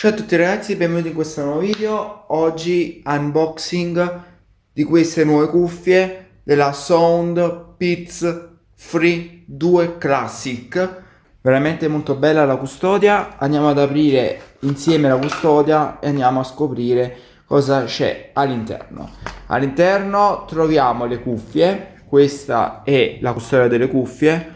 Ciao a tutti ragazzi, benvenuti in questo nuovo video. Oggi unboxing di queste nuove cuffie della Sound Beats Free 2 Classic. Veramente molto bella la custodia. Andiamo ad aprire insieme la custodia e andiamo a scoprire cosa c'è all'interno. All'interno troviamo le cuffie. Questa è la custodia delle cuffie,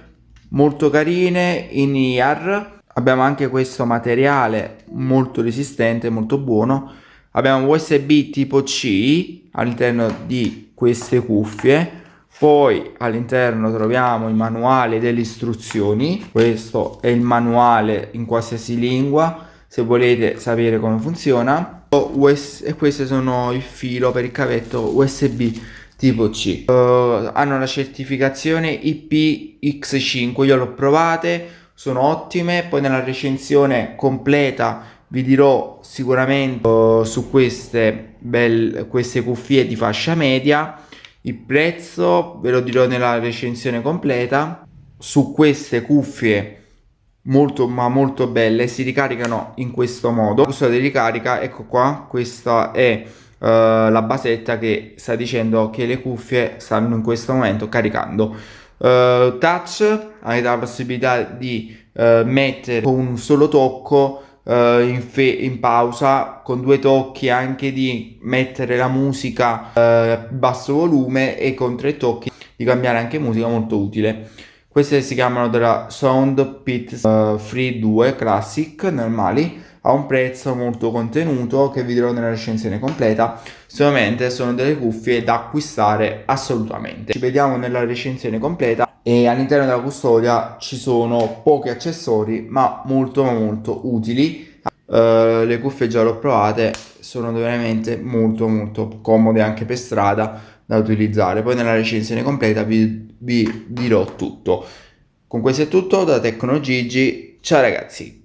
molto carine in IAR abbiamo anche questo materiale molto resistente molto buono. Abbiamo usb tipo c all'interno di queste cuffie. Poi all'interno troviamo il manuale delle istruzioni. Questo è il manuale in qualsiasi lingua se volete sapere come funziona. E questi sono il filo per il cavetto usb tipo C. Uh, hanno la certificazione IPX5 io l'ho provate sono ottime. Poi nella recensione completa vi dirò sicuramente uh, su queste, belle, queste cuffie di fascia media. Il prezzo ve lo dirò nella recensione completa. Su queste cuffie molto ma molto belle si ricaricano in questo modo. Questo di ricarica ecco qua questa è uh, la basetta che sta dicendo che le cuffie stanno in questo momento caricando Uh, touch avete la possibilità di uh, mettere con un solo tocco uh, in, in, pausa con due tocchi anche di mettere la musica a basso volume e con tre tocchi di cambiare anche musica molto utile. Queste si chiamano della Sound Pit Free 2 Classic normali a un prezzo molto contenuto che vi dirò nella recensione completa. Sicuramente sono delle cuffie da acquistare assolutamente. Ci vediamo nella recensione completa. E all'interno della custodia ci sono pochi accessori ma molto molto utili. Uh, le cuffie già le ho provate sono veramente molto molto comode anche per strada da utilizzare. Poi nella recensione completa vi, vi dirò tutto. Con questo è tutto da Tecno Gigi. Ciao ragazzi